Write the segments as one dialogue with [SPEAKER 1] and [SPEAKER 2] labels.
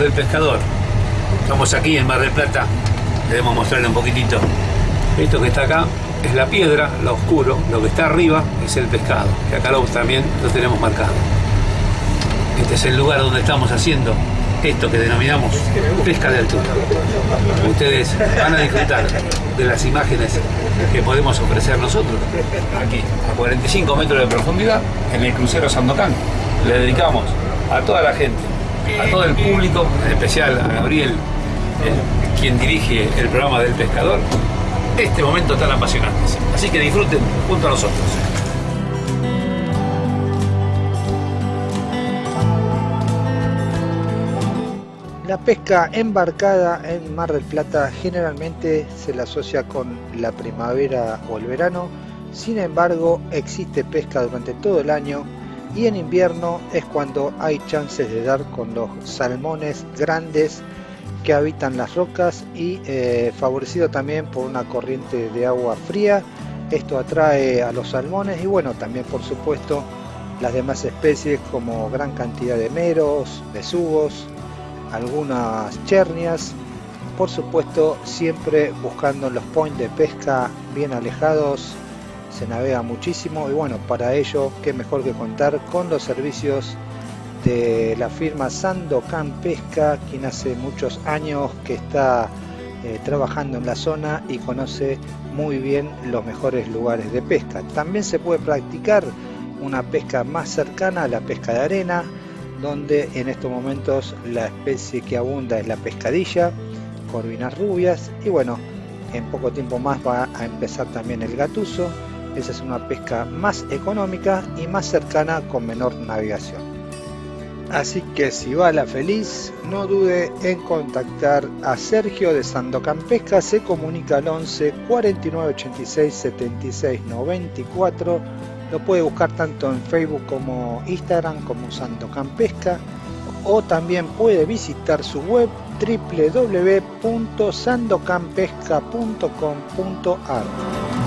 [SPEAKER 1] Del pescador, estamos aquí en Mar del Plata, debemos mostrarle un poquitito. Esto que está acá es la piedra, lo oscuro, lo que está arriba es el pescado, que acá lo, también lo tenemos marcado. Este es el lugar donde estamos haciendo esto que denominamos pesca de altura. Ustedes van a disfrutar de las imágenes que podemos ofrecer nosotros aquí, a 45 metros de profundidad, en el crucero Sandocan. Le dedicamos a toda la gente, a todo el público, en especial a Gabriel, quien dirige el programa del pescador, este momento tan apasionante. Así que disfruten junto a nosotros.
[SPEAKER 2] La pesca embarcada en Mar del Plata generalmente se la asocia con la primavera o el verano, sin embargo existe pesca durante todo el año y en invierno es cuando hay chances de dar con los salmones grandes que habitan las rocas y eh, favorecido también por una corriente de agua fría. Esto atrae a los salmones y bueno, también por supuesto las demás especies como gran cantidad de meros, besugos, algunas chernias, por supuesto siempre buscando los points de pesca bien alejados, se navega muchísimo y bueno, para ello qué mejor que contar con los servicios de la firma Sandocan Pesca, quien hace muchos años que está eh, trabajando en la zona y conoce muy bien los mejores lugares de pesca. También se puede practicar una pesca más cercana a la pesca de arena, donde en estos momentos la especie que abunda es la pescadilla, corvinas rubias y bueno, en poco tiempo más va a empezar también el gatuso. Esa es una pesca más económica y más cercana con menor navegación. Así que si va la feliz, no dude en contactar a Sergio de Sandocan Pesca, se comunica al 11 49 86 76 94 lo puede buscar tanto en Facebook como Instagram como Sandocan Pesca o también puede visitar su web www.sandocanpesca.com.ar.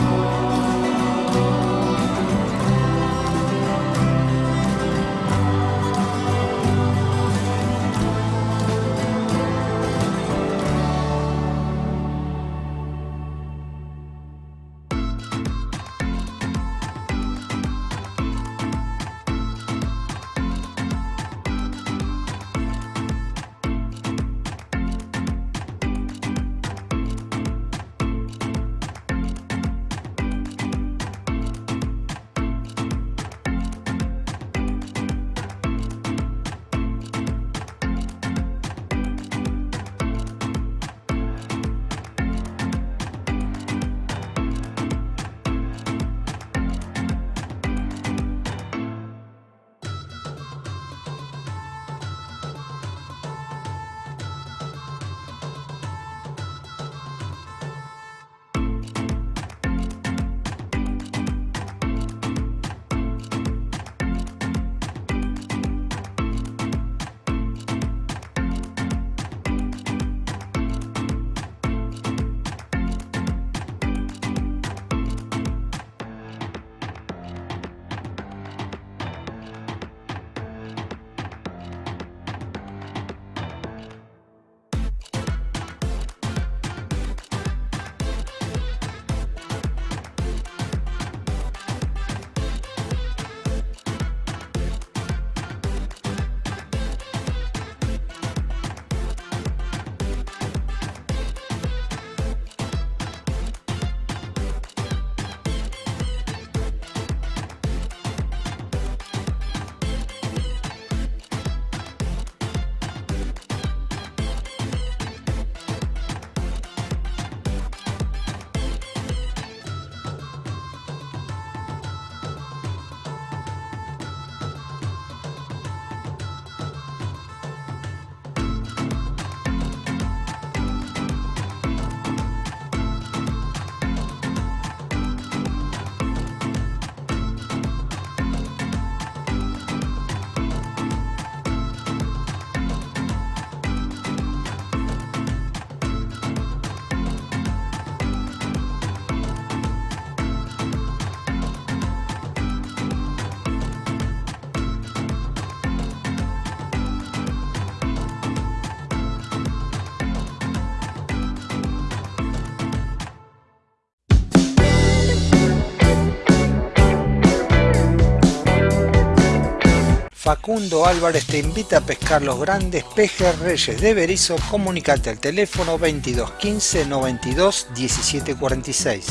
[SPEAKER 2] Facundo Álvarez te invita a pescar los grandes pejes reyes de Berizo. Comunicate al teléfono 22 15 92 17 46.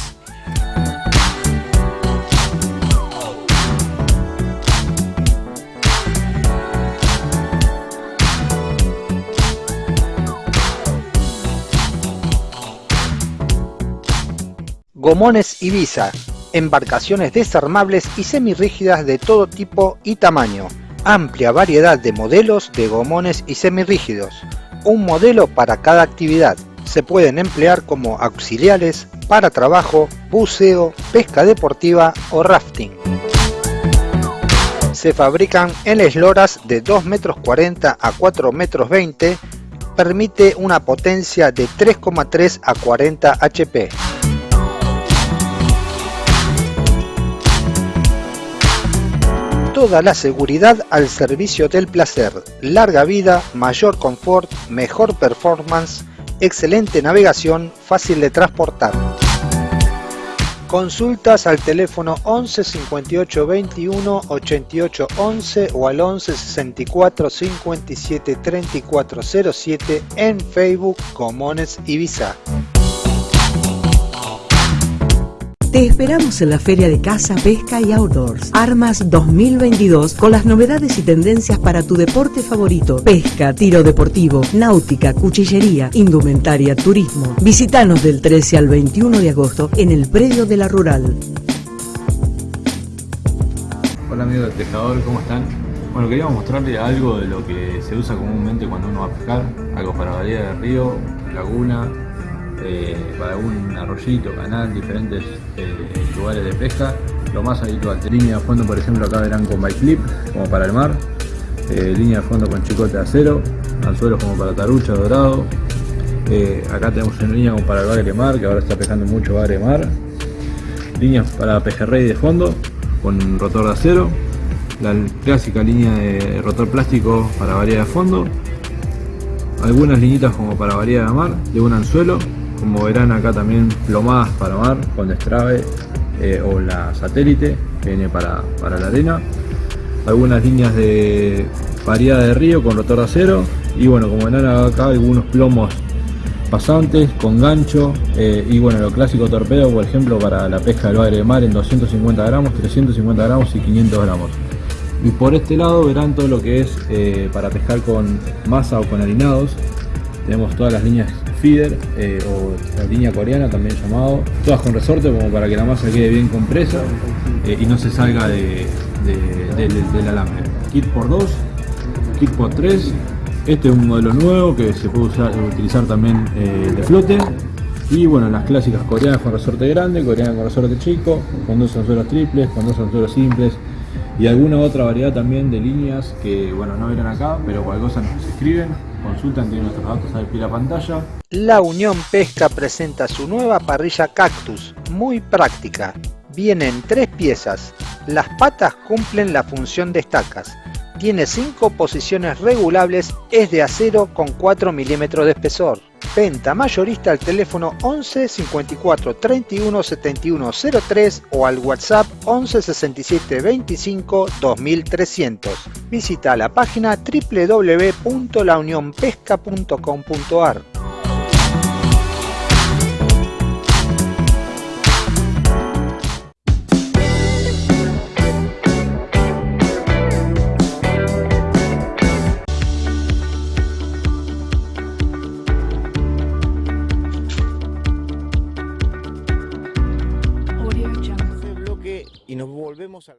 [SPEAKER 2] Gomones Ibiza, embarcaciones desarmables y semirrígidas de todo tipo y tamaño. Amplia variedad de modelos de gomones y semirrígidos. Un modelo para cada actividad. Se pueden emplear como auxiliares para trabajo, buceo, pesca deportiva o rafting. Se fabrican en esloras de 2 metros 40 a 4 metros 20. Permite una potencia de 3,3 a 40 HP. Toda la seguridad al servicio del placer, larga vida, mayor confort, mejor performance, excelente navegación, fácil de transportar. Consultas al teléfono 11 58 21 88 11 o al 11 64 57 34 07 en Facebook Comones Ibiza.
[SPEAKER 3] Te esperamos en la Feria de Caza, Pesca y Outdoors. Armas 2022 con las novedades y tendencias para tu deporte favorito. Pesca, tiro deportivo, náutica, cuchillería, indumentaria, turismo. Visítanos del 13 al 21 de agosto en el predio de la Rural.
[SPEAKER 4] Hola amigos del pescador, ¿cómo están? Bueno, queríamos mostrarles algo de lo que se usa comúnmente cuando uno va a pescar, algo para variedad de río, laguna, eh, para algún arroyito, canal, diferentes eh, lugares de pesca, lo más habitual. Línea de fondo, por ejemplo, acá verán con bike clip, como para el mar, eh, línea de fondo con chicote de acero, anzuelos como para tarucha, dorado. acá tenemos una línea como para el bagre mar, que ahora está pescando mucho bagre mar. Líneas para pejerrey de fondo, con rotor de acero. La clásica línea de rotor plástico para variedad de fondo algunas liñitas como para variedad de mar de un anzuelo como verán acá también plomadas para mar con destrave eh, o la satélite que viene para, la arena. Algunas líneas de variedad de río con rotor de acero. Y bueno, como verán acá algunos plomos pasantes con gancho eh, y bueno lo clásico torpedo por ejemplo para la pesca del bagre de mar en 250 gramos 350 gramos y 500 gramos y por este lado verán todo lo que es eh, para pescar con masa o con harinados tenemos todas las líneas feeder eh, o la línea coreana también llamado, todas con resorte como para que la masa quede bien compresa eh, y no se salga de, del alambre. Kit por 2, kit por 3, este es un modelo nuevo que se puede utilizar también eh, de flote y bueno, las clásicas coreanas con resorte grande, coreana con resorte chico, con dos anzuelos triples, con dos anzuelos simples y alguna otra variedad también de líneas que bueno no verán acá, pero cualquier cosa nos escriben Consultan, tienen nuestros datos al la pantalla.
[SPEAKER 2] La Unión Pesca presenta su nueva parrilla Cactus, muy práctica. Viene en tres piezas. Las patas cumplen la función de estacas. Tiene cinco posiciones regulables, es de acero con 4 milímetros de espesor. Venta mayorista al teléfono 11 54 31 71 03 o al WhatsApp 11 67 25 2300. Visita la página www.launionpesca.com.ar.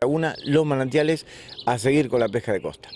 [SPEAKER 5] Laguna Los Manantiales a seguir con la pesca de costa.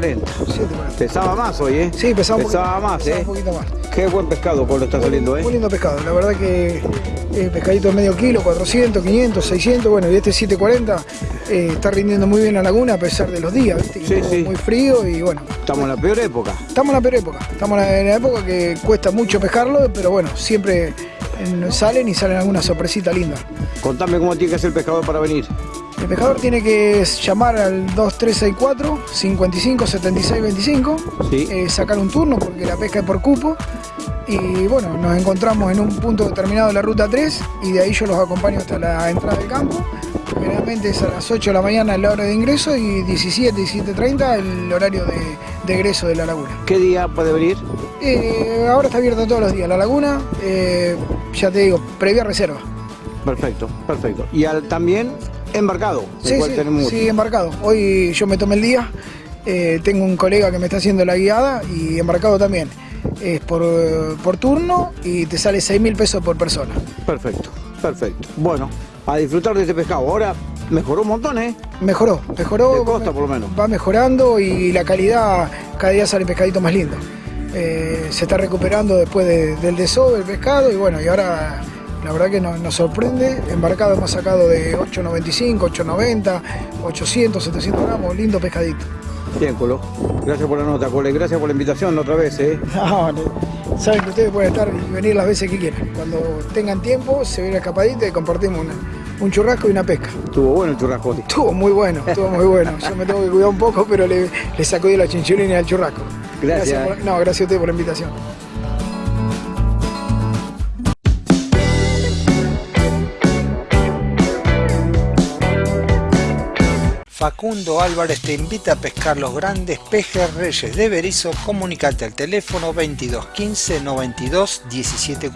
[SPEAKER 6] 7.40.
[SPEAKER 7] 7.40.
[SPEAKER 6] Pesaba más hoy, ¿eh?
[SPEAKER 7] Sí, pesaba un poquito
[SPEAKER 6] más,
[SPEAKER 7] pesaba
[SPEAKER 6] ¿eh?
[SPEAKER 7] un poquito más.
[SPEAKER 6] Qué buen pescado, Pablo, está saliendo,
[SPEAKER 7] Muy
[SPEAKER 6] ¿eh?
[SPEAKER 7] lindo pescado, la verdad que eh, pescadito de medio kilo, 400, 500, 600, bueno, y este 740 eh, está rindiendo muy bien la laguna a pesar de los días, ¿viste?
[SPEAKER 6] Sí, sí.
[SPEAKER 7] muy frío y bueno,
[SPEAKER 6] Estamos en la peor época.
[SPEAKER 7] estamos en la peor época, estamos en la, época que cuesta mucho pescarlo, pero bueno, siempre salen y salen alguna sorpresita linda.
[SPEAKER 6] Contame cómo tiene que hacer el pescador para venir.
[SPEAKER 7] El pescador tiene que llamar al 2364 55 76 25,
[SPEAKER 6] Sí.
[SPEAKER 7] eh, sacar un turno porque la pesca es por cupo. Y bueno, nos encontramos en un punto determinado de la ruta 3 y de ahí yo los acompaño hasta la entrada del campo. Generalmente es a las 8 de la mañana la hora de ingreso y 17, 17.30 el horario de, de egreso de la laguna.
[SPEAKER 6] ¿Qué día puede venir?
[SPEAKER 7] Eh, ahora está abierta todos los días la laguna, eh, ya te digo, previa reserva.
[SPEAKER 6] Perfecto, perfecto. Y al, también embarcado,
[SPEAKER 7] Sí,
[SPEAKER 6] cual
[SPEAKER 7] sí,
[SPEAKER 6] tenemos
[SPEAKER 7] sí, embarcado. Hoy yo me tomé el día, eh, tengo un colega que me está haciendo la guiada y embarcado también. Es por, por turno y te sale 6 mil pesos por persona.
[SPEAKER 6] Perfecto, perfecto. Bueno, a disfrutar de este pescado. Ahora mejoró un montón, ¿eh?
[SPEAKER 7] Mejoró, mejoró.
[SPEAKER 6] De costa, por lo menos.
[SPEAKER 7] Va mejorando y la calidad cada día sale pescadito más lindo. Eh, se está recuperando después de- del desove el pescado y bueno, y ahora la verdad que nos, nos sorprende. Embarcado hemos sacado de 8.95, 8.90, 800, 700 gramos, lindo pescadito.
[SPEAKER 6] Bien, Colo. Gracias por la nota, Cole. Gracias por la invitación otra vez, ¿eh?
[SPEAKER 7] No, no. saben que ustedes pueden estar y venir las veces que quieran. Cuando tengan tiempo, se viene escapadita y compartimos una- un churrasco y una pesca.
[SPEAKER 6] Estuvo bueno el churrasco.
[SPEAKER 7] Estuvo muy bueno, estuvo muy bueno. Yo me tengo que cuidar un poco, pero le, le sacudí la chinchulina al churrasco.
[SPEAKER 6] Gracias.
[SPEAKER 7] por- no, gracias a ustedes por la invitación. Facundo Álvarez te invita a pescar los grandes pejes reyes de Berizo. Comunicate al teléfono 22 15 92 17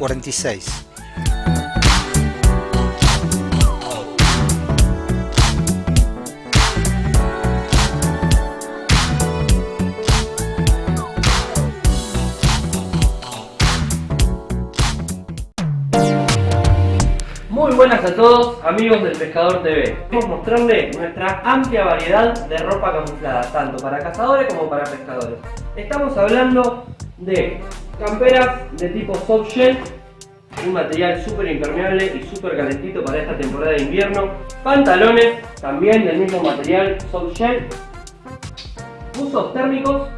[SPEAKER 8] buenas a todos, amigos del Pescador TV. Queremos mostrarles nuestra amplia variedad de ropa camuflada, tanto para cazadores como para pescadores. Estamos hablando de camperas de tipo soft shell, un material súper impermeable y súper calentito para esta temporada de invierno. Pantalones, también del mismo material soft shell. Buzos térmicos,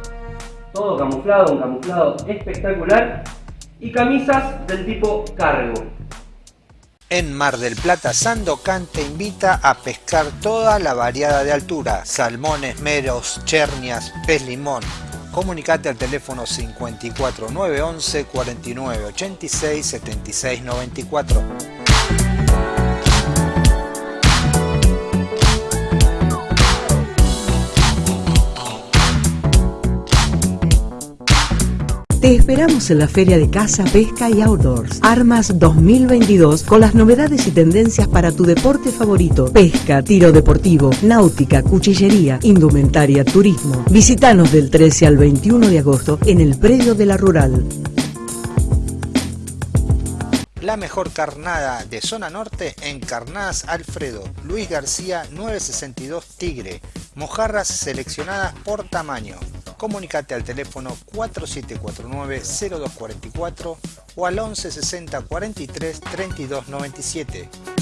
[SPEAKER 8] todo camuflado, un camuflado espectacular. Y camisas del tipo cargo.
[SPEAKER 7] En Mar del Plata, Sandocan te invita a pescar toda la variada de altura, salmones, meros, chernias, pez limón. Comunicate al teléfono 54 911 49 86 76 94.
[SPEAKER 3] Te esperamos en la Feria de Caza, Pesca y Outdoors. Armas 2022 con las novedades y tendencias para tu deporte favorito. Pesca, tiro deportivo, náutica, cuchillería, indumentaria, turismo. Visítanos del 13 al 21 de agosto en el predio de la Rural.
[SPEAKER 7] La mejor carnada de zona norte en Carnadas Alfredo. Luis García 962 Tigre. Mojarras seleccionadas por tamaño. Comunicate al teléfono 4749-0244 o al 1160 43 32 97.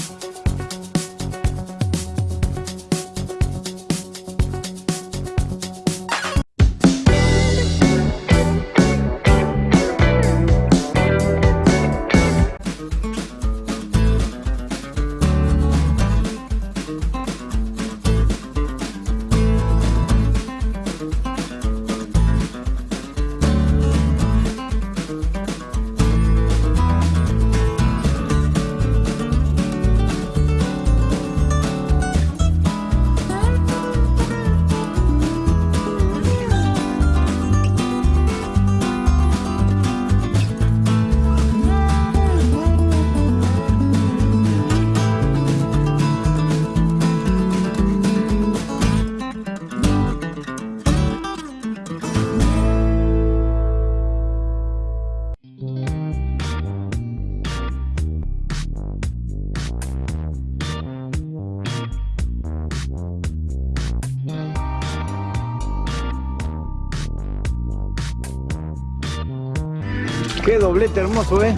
[SPEAKER 6] Doblete hermoso, ¿eh?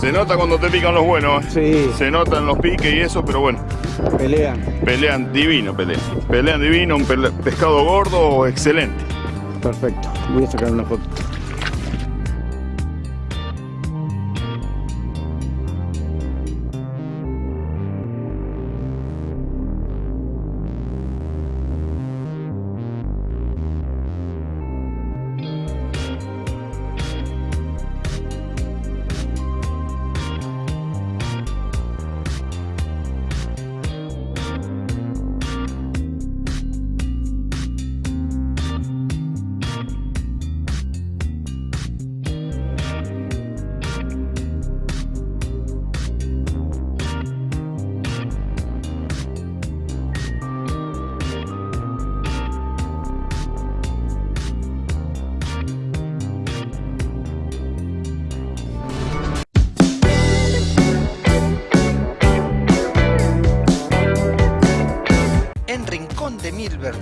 [SPEAKER 9] Se nota cuando te pican los buenos.
[SPEAKER 6] Sí.
[SPEAKER 9] Se notan los piques y eso, pero bueno.
[SPEAKER 6] Pelean.
[SPEAKER 9] Pelean divino, pelean. Pelean divino, un pescado gordo excelente.
[SPEAKER 6] Perfecto. Voy a sacar una foto.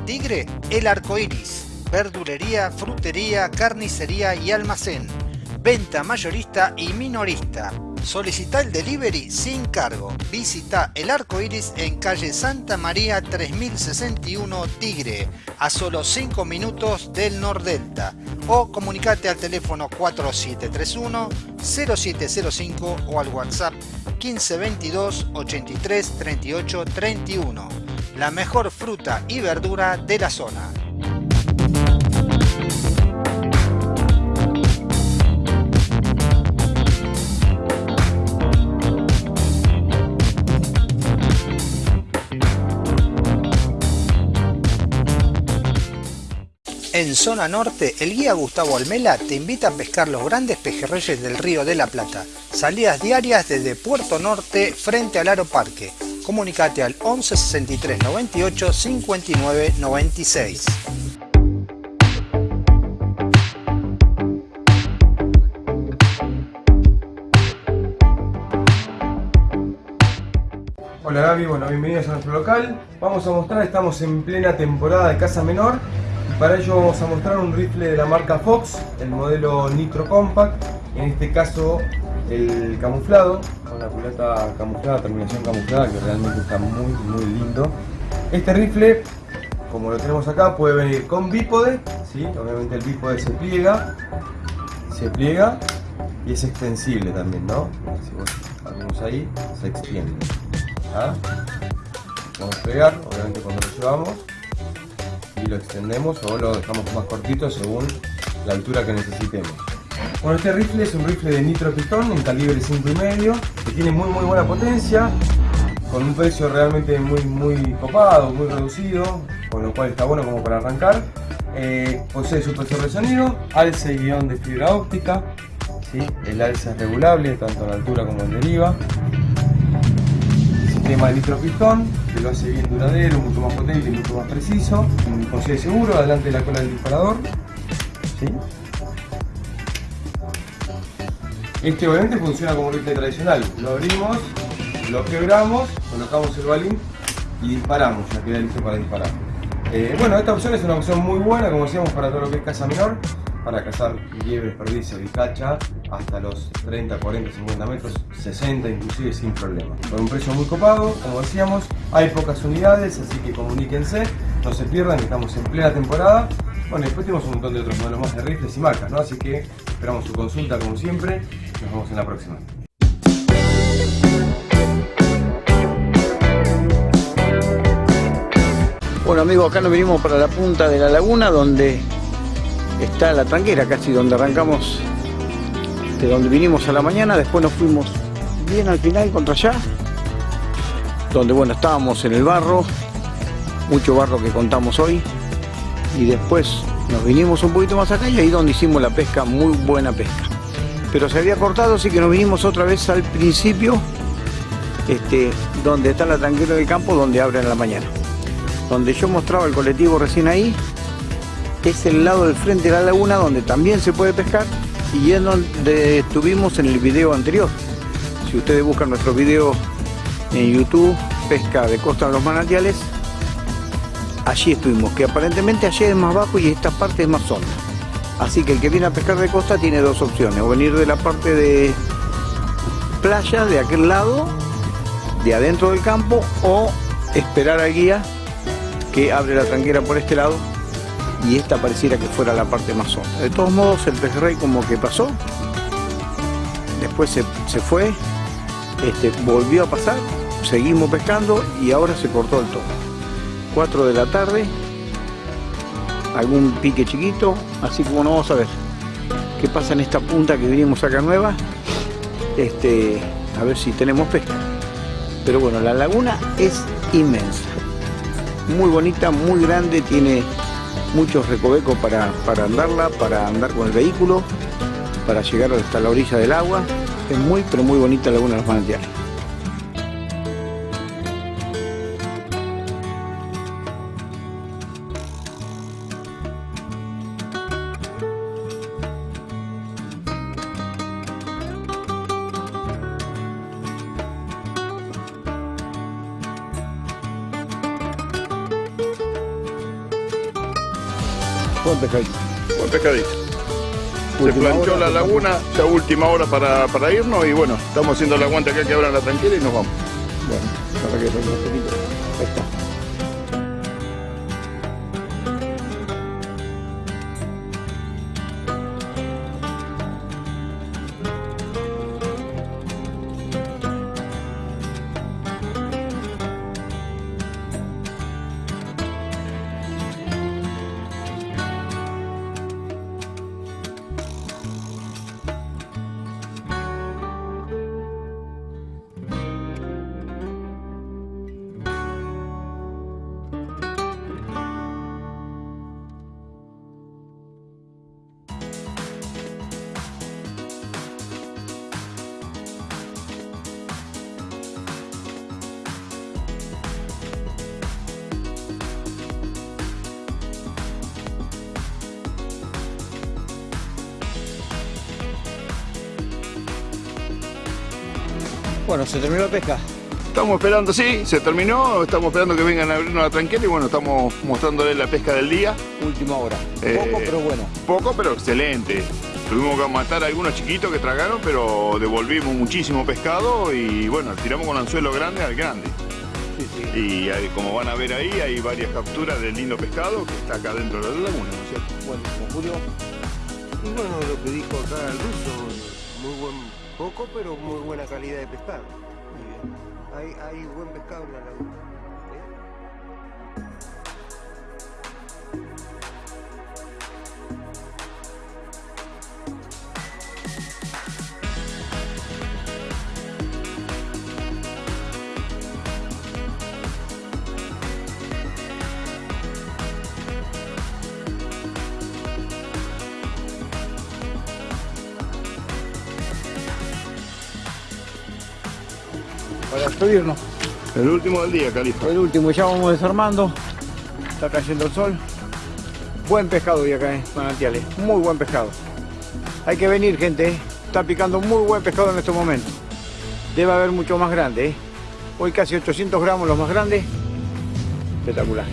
[SPEAKER 2] Tigre, El Arco Iris. Verdulería, frutería, carnicería y almacén. Venta mayorista y minorista. Solicita el delivery sin cargo. Visita El Arco Iris en calle Santa María 3061 Tigre, a solo 5 minutos del Nordelta. O comunicate al teléfono 4731 0705 o al WhatsApp 1522 83 38 31 la mejor fruta y verdura de la zona. En zona norte, el guía Gustavo Almela te invita a pescar los grandes pejerreyes del río de la Plata. Salidas diarias desde Puerto Norte frente al Aro Parque comunicate al 11 63 98 59 96.
[SPEAKER 10] Hola Gaby, bueno, bienvenidos a nuestro local. Vamos a mostrar, estamos en plena temporada de caza menor y para ello vamos a mostrar un rifle de la marca Fox, el modelo Nitro Compact, en este caso el camuflado, la culata camuflada, terminación camuflada, que realmente está muy muy lindo. Este rifle, como lo tenemos acá, puede venir con bípode, ¿sí? obviamente el bípode se pliega, se pliega y es extensible también, ¿no? Si vos ahí, se extiende. Vamos a pegar, obviamente cuando lo llevamos, y lo extendemos o lo dejamos más cortito según la altura que necesitemos. Bueno, este rifle es un rifle de nitro pistón en calibre 5,5 que tiene muy muy buena potencia, con un precio realmente muy muy copado, muy reducido, con lo cual está bueno como para arrancar. Eh, posee supresor de sonido, alce y guion de fibra óptica, el alce es regulable tanto en altura como en deriva. Sistema de nitro pistón que lo hace bien duradero, mucho más potente y mucho más preciso. Posee seguro, adelante de la cola del disparador. Este obviamente funciona como un rifle tradicional. Lo abrimos, lo quebramos, colocamos el balín y disparamos, ya queda listo para disparar. Eh, bueno, esta opción es una opción muy buena, como decíamos, para todo lo que es caza menor, para cazar liebres, perdices y cacha hasta los 30, 40, 50 metros, 60 inclusive sin problema. Con un precio muy copado, como decíamos, hay pocas unidades, así que comuníquense, no se pierdan, estamos en plena temporada bueno, después tenemos un montón de otros modelos más de rifles y marcas, ¿no? Así que esperamos su consulta como siempre. Nos vemos en la próxima.
[SPEAKER 6] Bueno amigos, acá nos vinimos para la punta de la laguna donde está la tranquera, casi donde arrancamos, de donde vinimos a la mañana, después nos fuimos bien al final contra allá, donde bueno, estábamos en el barro, mucho barro que contamos hoy, y después nos vinimos un poquito más acá y ahí donde hicimos la pesca, muy buena pesca. Pero se había cortado, así que nos vinimos otra vez al principio, este, donde está la tranquera del campo, donde abren la mañana. Donde yo mostraba el colectivo recién ahí, es el lado del frente de la laguna donde también se puede pescar y es donde estuvimos en el video anterior. Si ustedes buscan nuestro video en YouTube, pesca de costa de los manantiales, allí estuvimos, que aparentemente allí es más bajo y esta parte es más honda. Así que el que viene a pescar de costa tiene dos opciones, o venir de la parte de playa, de aquel lado, de adentro del campo, o esperar al guía que abre la tranquera por este lado y esta pareciera que fuera la parte más honda. De todos modos el pejerrey como que pasó, después se, se fue, este, volvió a pasar, seguimos pescando y ahora se cortó el todo. 4 de la tarde, algún pique chiquito, así como no vamos a ver qué pasa en esta punta que vinimos acá nueva, este, a ver si tenemos pesca. Pero bueno, la laguna es inmensa, muy bonita, muy grande, tiene muchos recovecos para, para andarla, para andar con el vehículo, para llegar hasta la orilla del agua. Es muy, pero muy bonita la Laguna de los Manantiales.
[SPEAKER 9] La laguna, ya última hora para, para irnos y bueno, estamos haciendo el aguante acá que abran la tranquila y nos vamos.
[SPEAKER 6] Bueno, para que un poquito. Se terminó la pesca.
[SPEAKER 9] Estamos esperando, sí, se terminó, estamos esperando que vengan a abrirnos la tranquila y bueno, estamos mostrándole la pesca del día.
[SPEAKER 6] Última hora.
[SPEAKER 9] Eh,
[SPEAKER 6] Poco, pero bueno.
[SPEAKER 9] Poco, pero excelente. Tuvimos que matar a algunos chiquitos que tragaron, pero devolvimos muchísimo pescado y bueno, tiramos con anzuelo grande al grande.
[SPEAKER 6] Sí, sí.
[SPEAKER 9] Y como van a ver ahí, hay varias capturas del lindo pescado que está acá dentro de la laguna, ¿no es cierto?
[SPEAKER 6] Bueno, Julio.
[SPEAKER 11] Y bueno, lo que dijo acá el ruso, muy buen, poco pero muy buena calidad de pescado. Muy bien. Hay, hay buen pescado en la laguna.
[SPEAKER 6] Despedirnos.
[SPEAKER 9] El último del día, Califa.
[SPEAKER 6] El último, ya vamos desarmando. Está cayendo el sol. Buen pescado hoy acá en Manantiales. Muy buen pescado. Hay que venir, gente. ¿eh? Está picando muy buen pescado en este momento. Debe haber mucho más grande. ¿eh? Hoy casi 800 gramos los más grandes. Espectacular.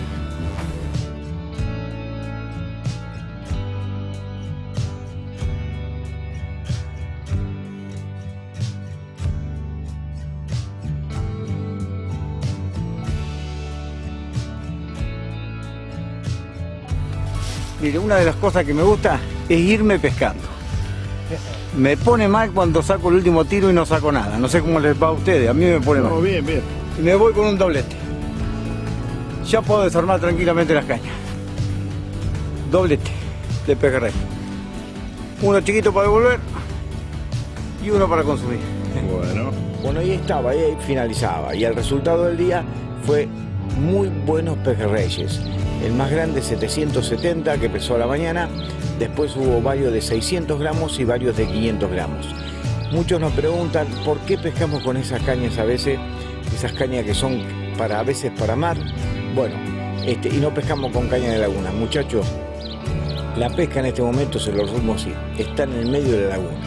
[SPEAKER 6] Mire, una de las cosas que me gusta es irme pescando. Me pone mal cuando saco el último tiro y no saco nada. No sé cómo les va a ustedes, a mí me pone
[SPEAKER 9] No,
[SPEAKER 6] mal.
[SPEAKER 9] bien, bien.
[SPEAKER 6] Y me voy con un doblete. Ya puedo desarmar tranquilamente las cañas. Doblete de pejerrey. Uno chiquito para devolver y uno para consumir.
[SPEAKER 9] Bueno.
[SPEAKER 5] Bueno, ahí estaba, ahí finalizaba. Y el resultado del día fue muy buenos pejerreyes. El más grande 770 que pesó a la mañana. Después hubo varios de 600 gramos y varios de 500 gramos. Muchos nos preguntan por qué pescamos con esas cañas a veces, esas cañas que son para a veces para mar. Bueno, este, y no pescamos con caña de laguna. Muchachos, la pesca en este momento se lo resumo así, está en el medio de la laguna.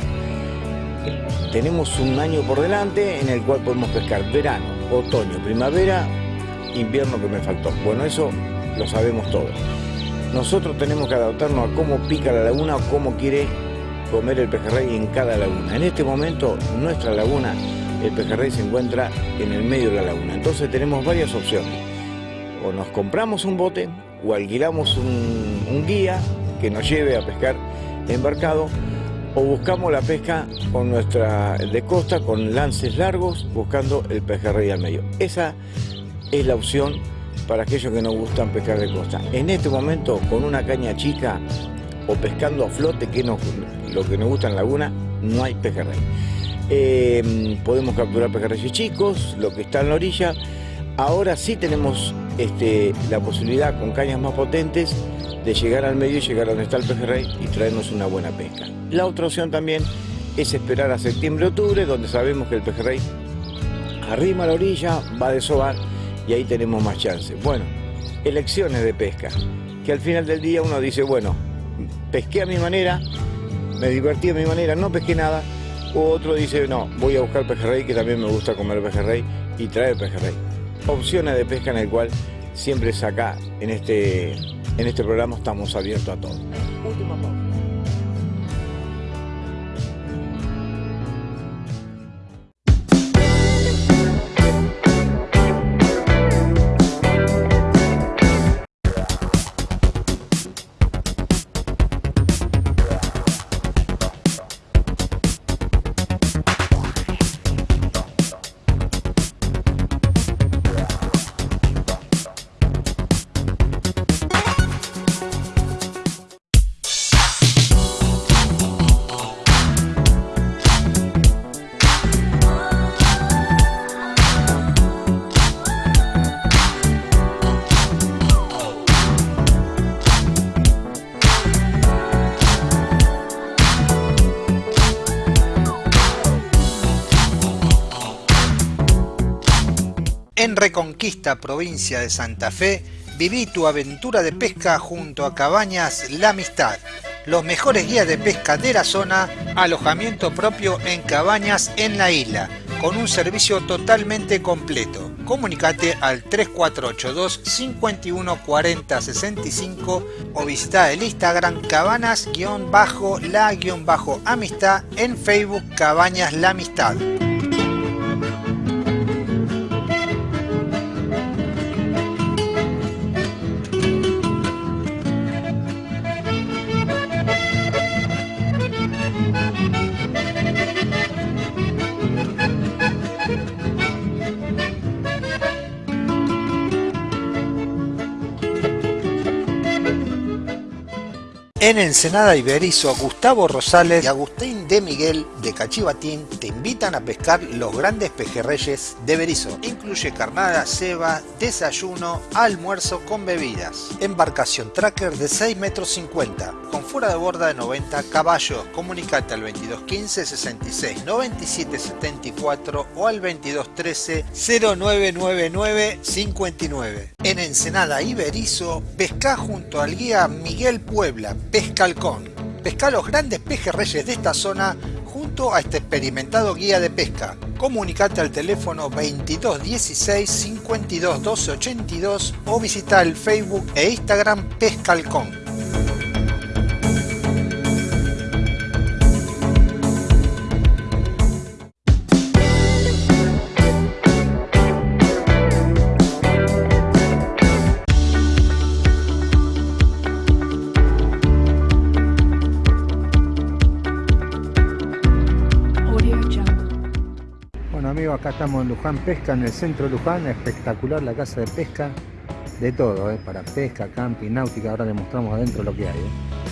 [SPEAKER 5] Tenemos un año por delante en el cual podemos pescar verano, otoño, primavera, invierno que me faltó. Bueno, eso lo sabemos todos. nosotros tenemos que adaptarnos a cómo pica la laguna o cómo quiere comer el pejerrey en cada laguna. En este momento, nuestra laguna, el pejerrey se encuentra en el medio de la laguna. Entonces tenemos varias opciones. O nos compramos un bote o alquilamos un, guía que nos lleve a pescar embarcado o buscamos la pesca con nuestra de costa con lances largos buscando el pejerrey al medio. Esa es la opción para aquellos que nos gustan pescar de costa. En este momento con una caña chica o pescando a flote, que no, lo que nos gusta en laguna, no hay pejerrey. Eh, podemos capturar pejerreyes chicos, lo que está en la orilla. Ahora sí tenemos este, la posibilidad con cañas más potentes de llegar al medio y llegar a donde está el pejerrey y traernos una buena pesca. La otra opción también es esperar a septiembre-octubre, donde sabemos que el pejerrey arrima a la orilla, va a desovar y ahí tenemos más chances. Bueno, elecciones de pesca, que al final del día uno dice, bueno, pesqué a mi manera, me divertí a mi manera, no pesqué nada, o otro dice, no, voy a buscar pejerrey, que también me gusta comer pejerrey y traer pejerrey. Opciones de pesca en el cual siempre es acá, en este, en este programa estamos abiertos a todo.
[SPEAKER 2] Provincia de Santa Fe, viví tu aventura de pesca junto a Cabañas La Amistad. Los mejores guías de pesca de la zona, alojamiento propio en cabañas en la isla, con un servicio totalmente completo. Comunicate al 3482 51 40 65 o visita el Instagram cabanas-la-amistad en Facebook Cabañas La Amistad. En Ensenada Iberizo, Gustavo Rosales y Agustín de Miguel de Cachivatín te invitan a pescar los grandes pejerreyes de Berizo. Incluye carnada, ceba, desayuno, almuerzo con bebidas. Embarcación tracker de 6 metros 50, con fuera de borda de 90 caballos. Comunicate al 2215 66 97 74 o al 2213 0999 59. En Ensenada Iberizo, pesca junto al guía Miguel Puebla Pesca Halcón. Pesca los grandes pejerreyes de esta zona junto a este experimentado guía de pesca. Comunicate al teléfono 2216 52 12 82 o visita el Facebook e Instagram Pesca acá estamos en Luján Pesca, en el centro de Luján, espectacular la casa de pesca, de todo, ¿eh? para pesca, camping, náutica, ahora les mostramos adentro lo que hay. ¿eh?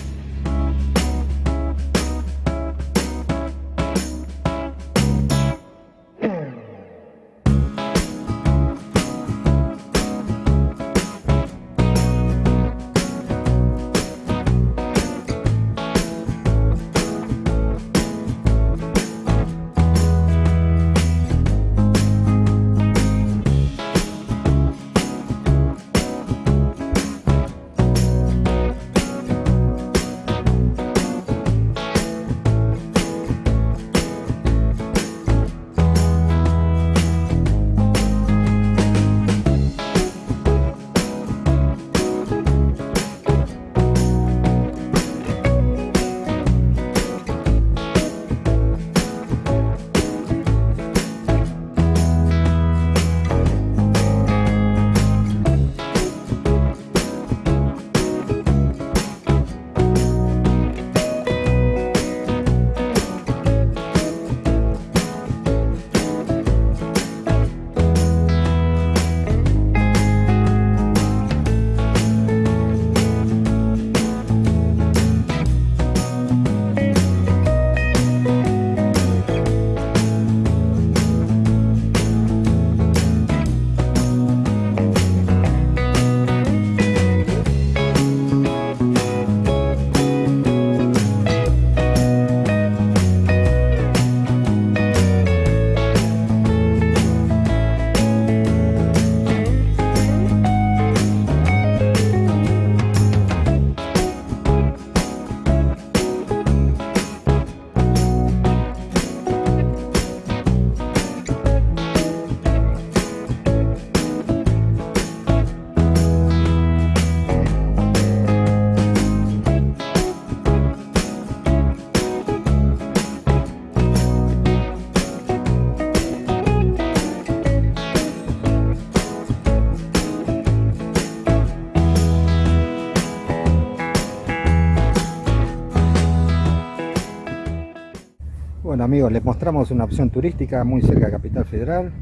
[SPEAKER 2] Amigos, les mostramos una opción turística muy cerca de Capital Federal.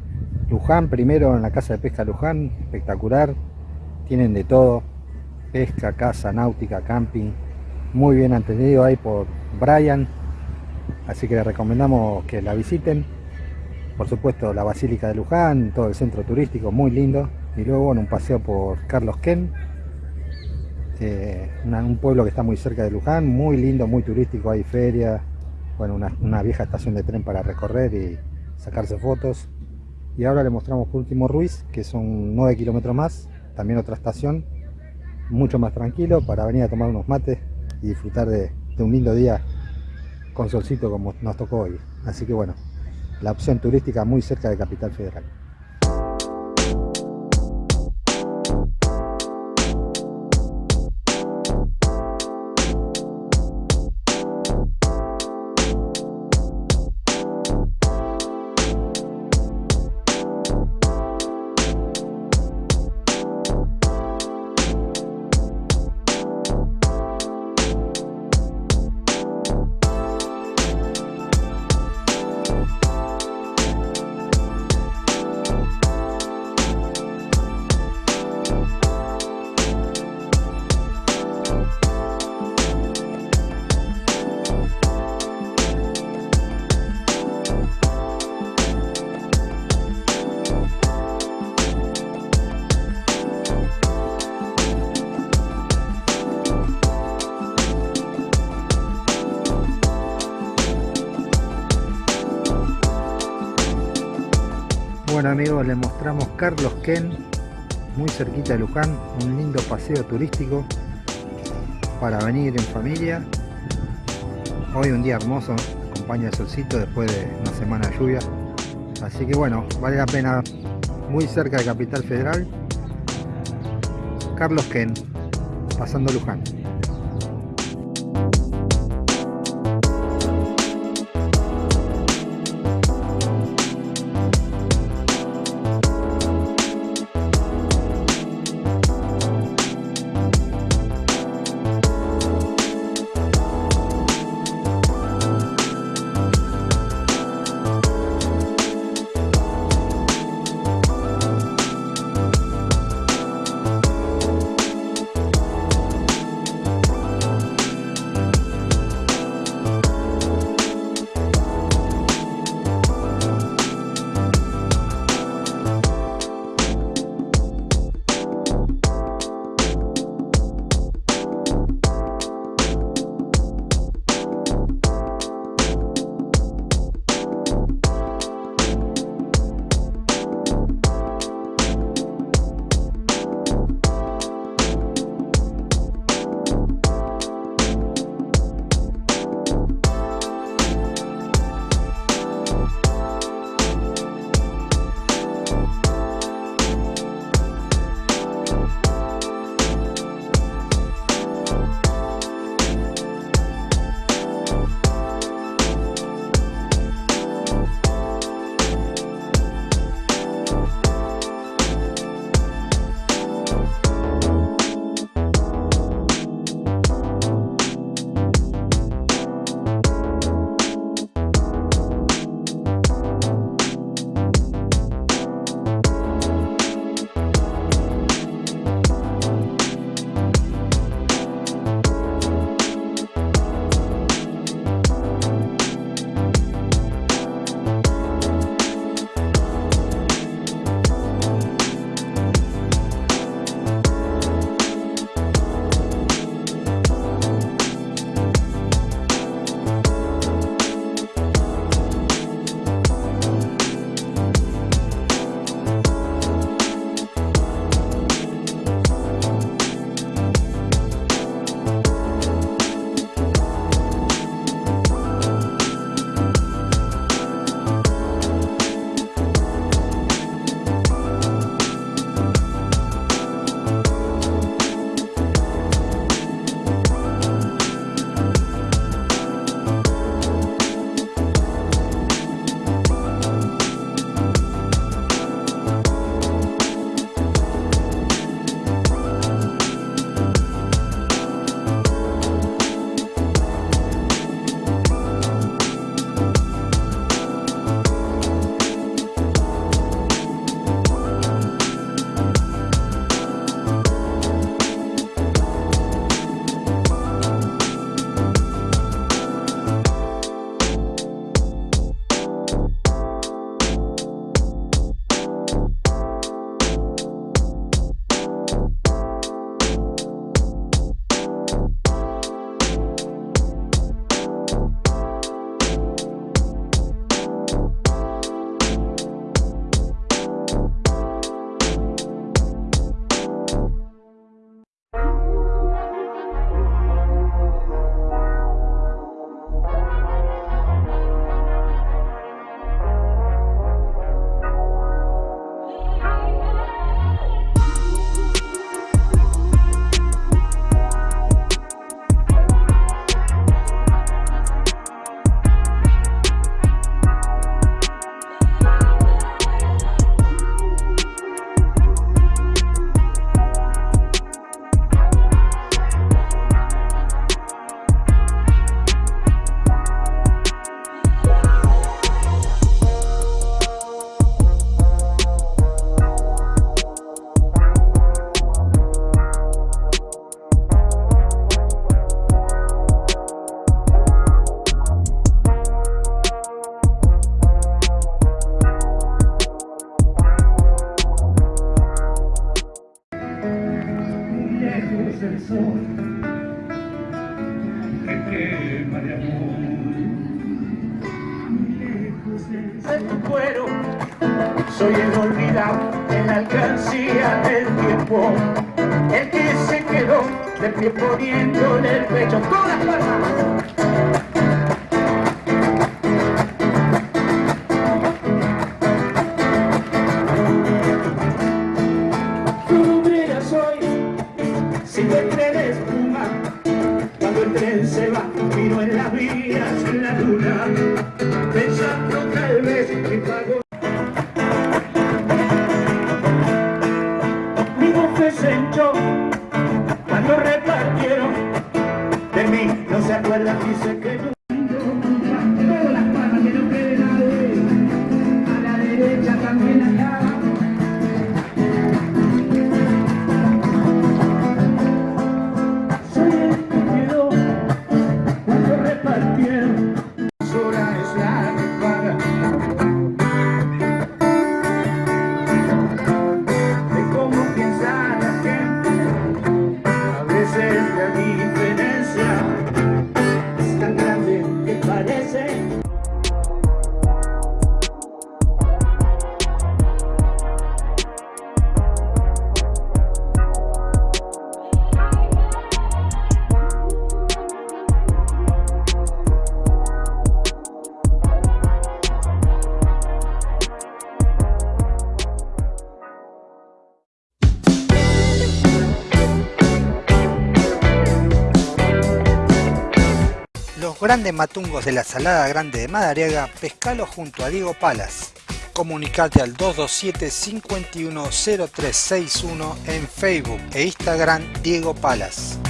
[SPEAKER 2] Luján, primero en la casa de pesca Luján, espectacular. Tienen de todo, pesca, casa, náutica, camping. Muy bien atendido ahí por Brian. Así que les recomendamos que la visiten. Por supuesto la Basílica de Luján, todo el centro turístico, muy lindo. Y luego en un paseo por Carlos Ken, eh, un pueblo que está muy cerca de Luján, muy lindo, muy turístico, hay feria, bueno, una, vieja estación de tren para recorrer y sacarse fotos. Y ahora le mostramos por último Ruiz, que son 9 kilómetros más, también otra estación, mucho más tranquilo para venir a tomar unos mates y disfrutar de, de un lindo día con solcito como nos tocó hoy. Así que bueno, la opción turística muy cerca de Capital Federal. Amigos, les mostramos Carlos Ken, muy cerquita de Luján, un lindo paseo turístico para venir en familia. Hoy un día hermoso, acompaña el solcito después de una semana de lluvia. Así que bueno, vale la pena, muy cerca de Capital Federal. Carlos Ken, pasando Luján.
[SPEAKER 12] Soy el olvidado en la alcancía del tiempo, el que se quedó de pie poniéndole el pecho. ¡Todas palmas!
[SPEAKER 2] Grandes matungos de la Salada Grande de Madariaga, pescalo junto a Diego Palas. Comunicate al 227-510361 en Facebook e Instagram Diego Palas.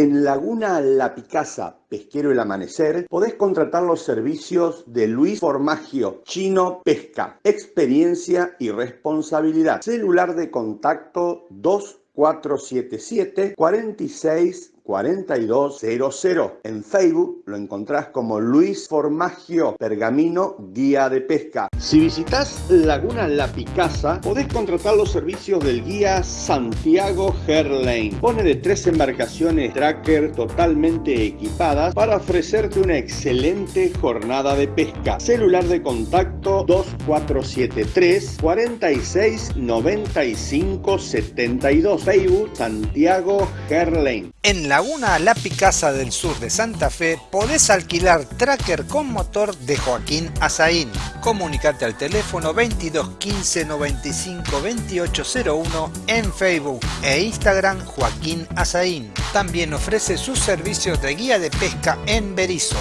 [SPEAKER 13] En Laguna La Picasa, Pesquero El Amanecer, podés contratar los servicios de Luis Formagio, Chino Pesca, experiencia y responsabilidad. Celular de contacto 2477 46 4200. En Facebook lo encontrás como Luis Formagio Pergamino Guía de Pesca. Si visitas Laguna La Picasa, podés contratar los servicios del guía Santiago Herlane. Pone de tres embarcaciones tracker totalmente equipadas para ofrecerte una excelente jornada de pesca. Celular de contacto 2473 46 95 72. Facebook Santiago Herlane.
[SPEAKER 2] En Laguna La Picasa del sur de Santa Fe podés alquilar tracker con motor de Joaquín Azaín. Comunicate al teléfono 22 15 95 2801 en Facebook e Instagram Joaquín Azaín. También ofrece sus servicios de guía de pesca en Berizo.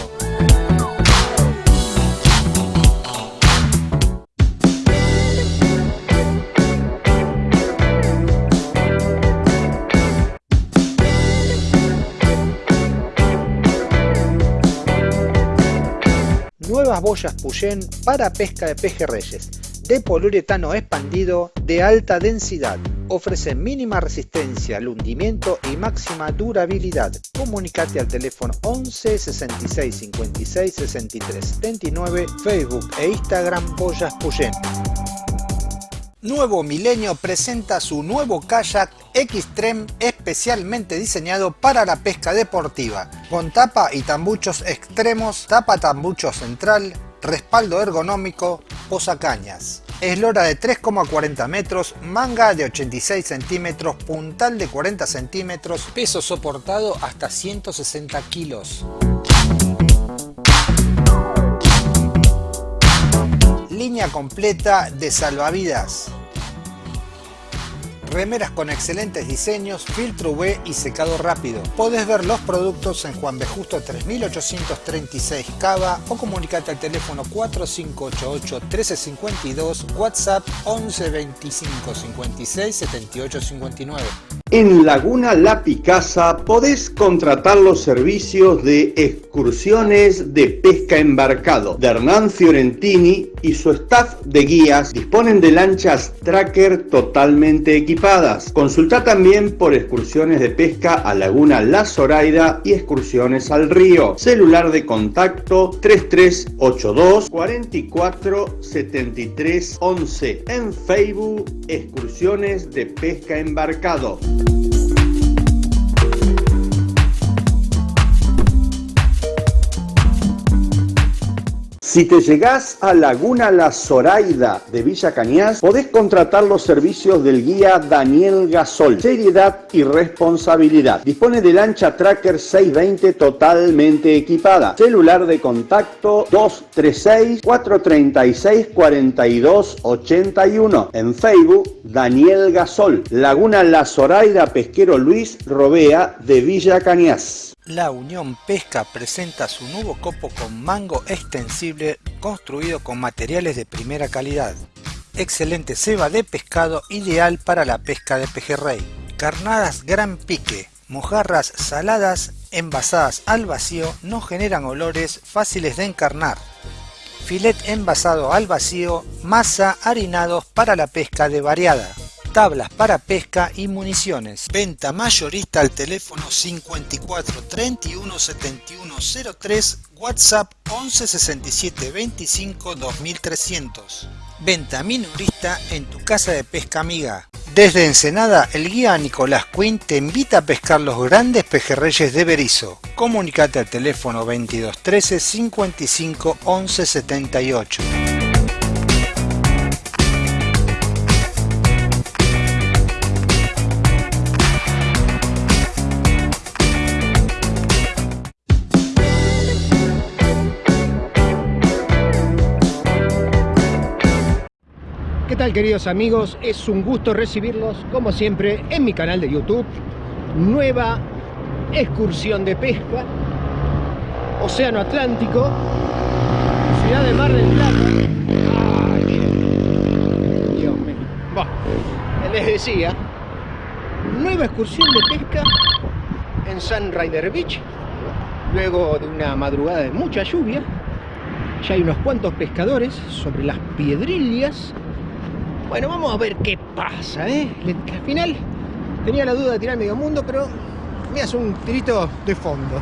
[SPEAKER 2] Nuevas boyas Puyén para pesca de pejerreyes, de poliuretano expandido de alta densidad. Ofrece mínima resistencia al hundimiento y máxima durabilidad. Comunicate al teléfono 11 66 56 63 79, Facebook e Instagram Boyas Puyén. Nuevo Milenio presenta su nuevo kayak Xtreme especialmente diseñado para la pesca deportiva, con tapa y tambuchos extremos, tapa tambucho central, respaldo ergonómico, posacañas. Eslora de 3,40 metros, manga de 86 centímetros, puntal de 40 centímetros, peso soportado hasta 160 kilos. Línea completa de salvavidas. Remeras con excelentes diseños, filtro UV y secado rápido. Podés ver los productos en Juan B. Justo 3836 Cava o comunicate al teléfono 4588 1352, WhatsApp 11 25 56 78 59.
[SPEAKER 13] En Laguna La Picasa podés contratar los servicios de excursiones de pesca embarcado de Hernán Fiorentini y su staff de guías disponen de lanchas tracker totalmente equipadas. Consulta también por excursiones de pesca a Laguna La Zoraida y excursiones al río. Celular de contacto 3382 44 73 11. En Facebook, excursiones de pesca embarcado. Si te llegás a Laguna La Zoraida de Villa Cañas, podés contratar los servicios del guía Daniel Gasol. Seriedad y responsabilidad. Dispone de lancha Tracker 620 totalmente equipada. Celular de contacto 236 436 4281. En Facebook, Daniel Gasol. Laguna La Zoraida Pesquero Luis Robea de Villa Cañas.
[SPEAKER 2] La Unión Pesca presenta su nuevo copo con mango extensible construido con materiales de primera calidad. Excelente ceba de pescado ideal para la pesca de pejerrey. Carnadas gran pique, mojarras saladas envasadas al vacío no generan olores fáciles de encarnar. Filet envasado al vacío, masa harinados para la pesca de variada tablas para pesca y municiones. Venta mayorista al teléfono 54 31 71 03, WhatsApp 11 67 25 2300. Venta minorista en tu casa de pesca amiga. Desde Ensenada, el guía Nicolás Quinn te invita a pescar los grandes pejerreyes de Berizo. Comunicate al teléfono 22 13 55 11 78.
[SPEAKER 14] Queridos amigos? Es un gusto recibirlos como siempre en mi canal de YouTube Nueva excursión de pesca Océano Atlántico Ciudad de Mar del Plata. Les decía Nueva excursión de pesca en Sun Rider Beach Luego de una madrugada de mucha lluvia. Ya hay unos cuantos pescadores sobre las piedrillas bueno, vamos a ver qué pasa, ¿eh? Al final tenía la duda de tirar medio mundo, pero me hace un tirito de fondo.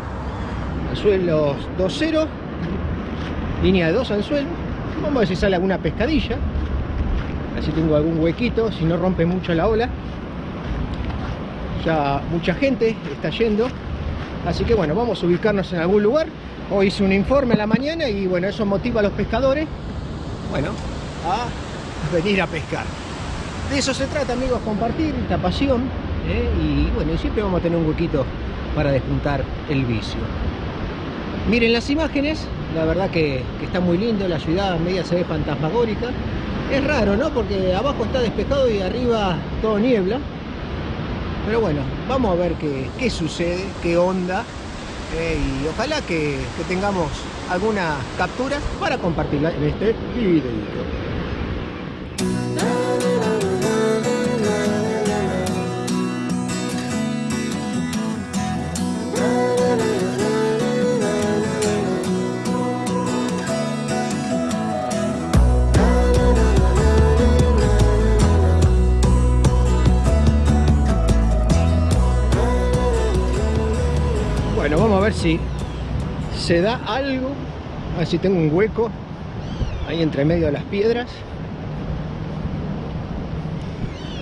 [SPEAKER 14] Anzuelos 2-0, línea de 2 anzuelos. Vamos a ver si sale alguna pescadilla. Así tengo algún huequito, si no rompe mucho la ola. Ya mucha gente está yendo. Así que bueno, vamos a ubicarnos en algún lugar. Hoy hice un informe a la mañana y bueno, eso motiva a los pescadores. Bueno, a venir a pescar. De eso se trata, amigos, compartir esta pasión. ¿eh? Y bueno, siempre vamos a tener un huequito para despuntar el vicio. Miren las imágenes, la verdad que, está muy lindo, la ciudad media se ve fantasmagórica. Es raro, ¿no? Porque abajo está despejado y arriba todo niebla. Pero bueno, vamos a ver qué, sucede, qué onda. ¿eh? y ojalá que, que tengamos alguna captura para compartirla en este video. Si se da algo. A ver si tengo un hueco ahí entre medio de las piedras.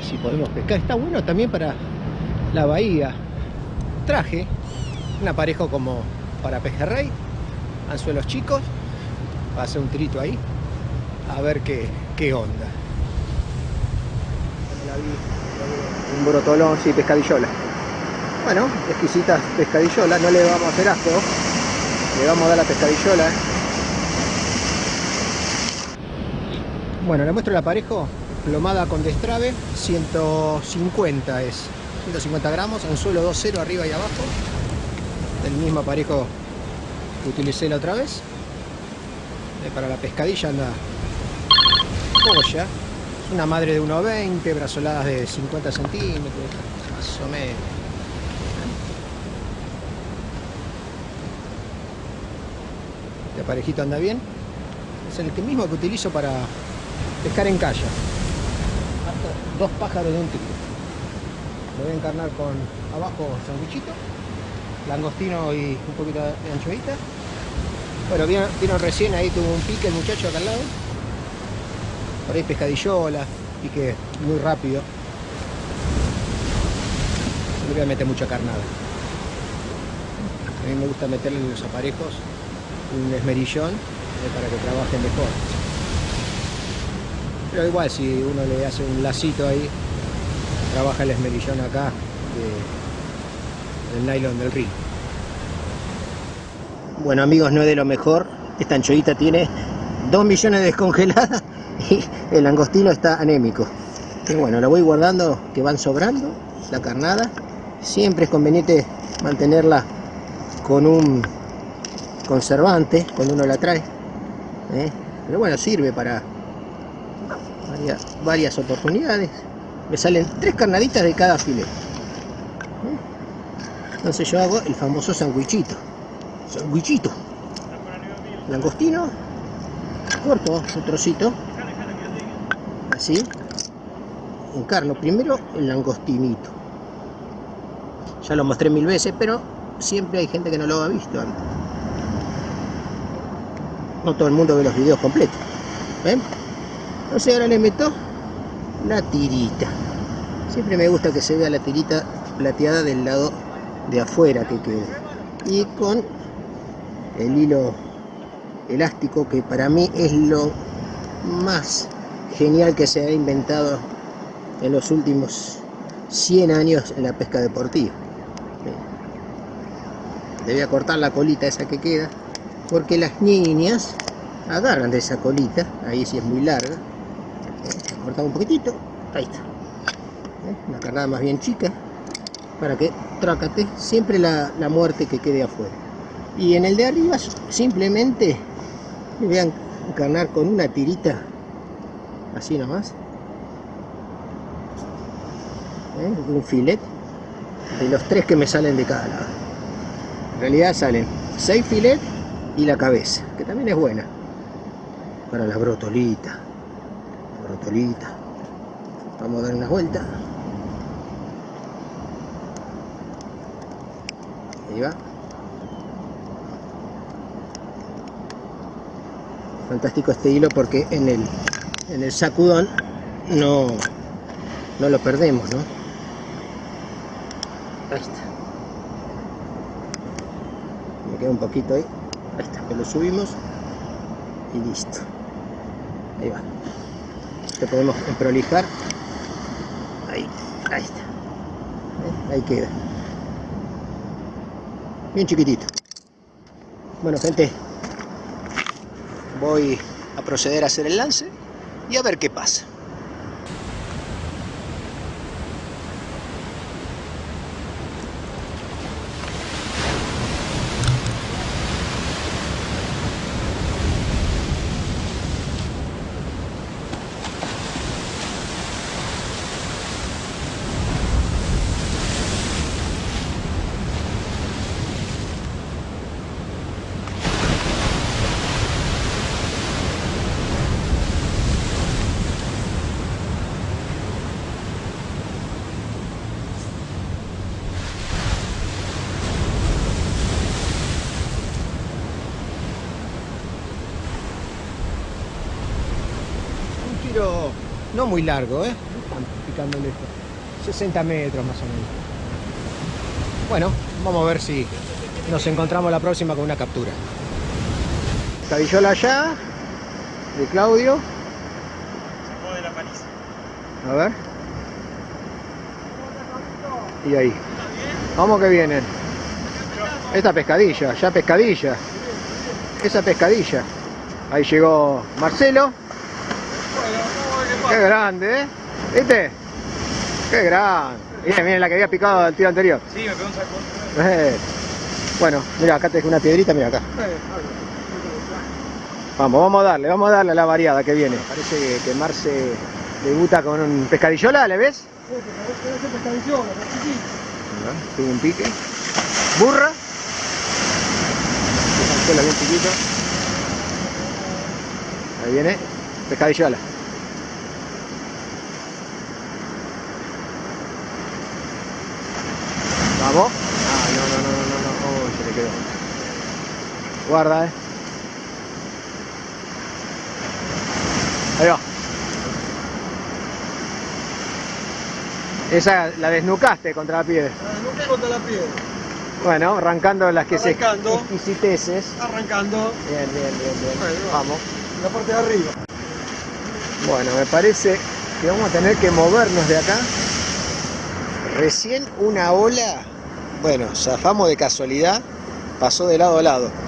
[SPEAKER 14] Si podemos pescar. Está bueno también para la bahía. Traje un aparejo como para pejerrey. Anzuelos chicos. Va a hacer un tirito ahí. A ver qué, qué onda. Un brotolón, sí, pescadillola. Bueno, exquisitas pescadillolas, no le vamos a hacer asco. Le vamos a dar la pescadillola. Bueno, le muestro el aparejo. Plomada con destrave, 150 es. 150 gramos, anzuelo 2.0 arriba y abajo. El mismo aparejo que utilicé la otra vez. Eh, para la pescadilla anda polla. Es una madre de 1.20, brazoladas de 50 centímetros
[SPEAKER 15] más o menos. Este aparejito anda bien. Es el mismo que utilizo para pescar en calla. Dos pájaros de un tiro. Lo voy a encarnar con abajo sandwichito, langostino y un poquito de anchovita. Bueno, vino, recién ahí, tuvo un pique el muchacho acá al lado. Por ahí pescadillola, pique muy rápido. No le voy a meter mucha carnada. A mí me gusta meterle los aparejos un esmerillón eh, para que trabajen mejor. Pero igual si uno le hace un lacito ahí, trabaja el esmerillón acá de- del nylon del río. Bueno amigos, no es de lo mejor. Esta anchoita tiene 2 millones de descongeladas y el langostino está anémico. Y bueno, la voy guardando que van sobrando, la carnada. Siempre es conveniente mantenerla con un conservante cuando uno la trae. ¿eh? Pero bueno, sirve para varias, oportunidades. Me salen tres carnaditas de cada filete. ¿eh? Entonces yo hago el famoso sandwichito. Sandwichito. Langostino. Corto un trocito. Así. Encarno primero el langostinito. Ya lo mostré mil veces, pero siempre hay gente que no lo ha visto antes. No todo el mundo ve los videos completos. ¿Ven? Entonces ahora le meto la tirita. Siempre me gusta que se vea la tirita plateada del lado de afuera que quede. Y con el hilo elástico que para mí es lo más genial que se ha inventado en los últimos 100 años en la pesca deportiva. Le voy a cortar la colita esa que queda porque las niñas agarran de esa colita, ahí sí es muy larga. Cortamos un poquitito, ahí está. ¿Eh? Una carnada más bien chica para que trácate siempre la, la muerte que quede afuera. Y en el de arriba simplemente le voy a encarnar con una tirita así nomás. ¿Eh? Un filet de los tres que me salen de cada lado. En realidad salen 6 filet y la cabeza, que también es buena. Para la brotolita. La brotolita. Vamos a dar una vuelta. Ahí va. Fantástico este hilo porque en el, en el sacudón no, no lo perdemos, ¿no? Ahí está. Me queda un poquito ahí. Ahí está, lo subimos y listo. Ahí va. Te podemos prolijar. Ahí, ahí está. ¿Eh? Ahí queda. Bien chiquitito. Bueno, gente, voy a proceder a hacer el lance y a ver qué pasa. Un tiro no muy largo, ¿eh? Picando lejos. 60 metros más o menos. Bueno, vamos a ver si nos encontramos la próxima con una captura. Cabillola allá, de Claudio. A ver. Y ahí. Vamos que vienen. Esta pescadilla, ya pescadilla. Esa pescadilla. Ahí llegó Marcelo. Qué grande, ¿eh? ¿Viste? Qué grande. Miren, miren la que había picado el tiro anterior.
[SPEAKER 14] Sí, me pegó un saco.
[SPEAKER 15] Eh. Bueno, mira, acá te dejo una piedrita, mira acá. Vamos, vamos a darle, vamos a darle a la variada que viene. Parece que, que Marce debuta con un pescadillola, ¿le ves?
[SPEAKER 14] Tuvo un pique. Burra. Bien chiquito. Ahí viene. Pescadillola. Vamos. Ah, no, no, no, no, no, no. Oh, se le quedó. Guarda, eh. Ahí va. Esa la desnucaste contra la piedra.
[SPEAKER 16] Nunca contra la piedra.
[SPEAKER 14] Bueno, arrancando las que
[SPEAKER 16] Arrancando.
[SPEAKER 14] se exquisiteces.
[SPEAKER 16] Arrancando
[SPEAKER 14] Bien, bien, bien, bien.
[SPEAKER 16] Bueno,
[SPEAKER 14] Vamos.
[SPEAKER 16] la parte de arriba.
[SPEAKER 14] Bueno, me parece que vamos a tener que movernos de acá. Recién una ola, bueno, zafamos de casualidad, pasó de lado a lado.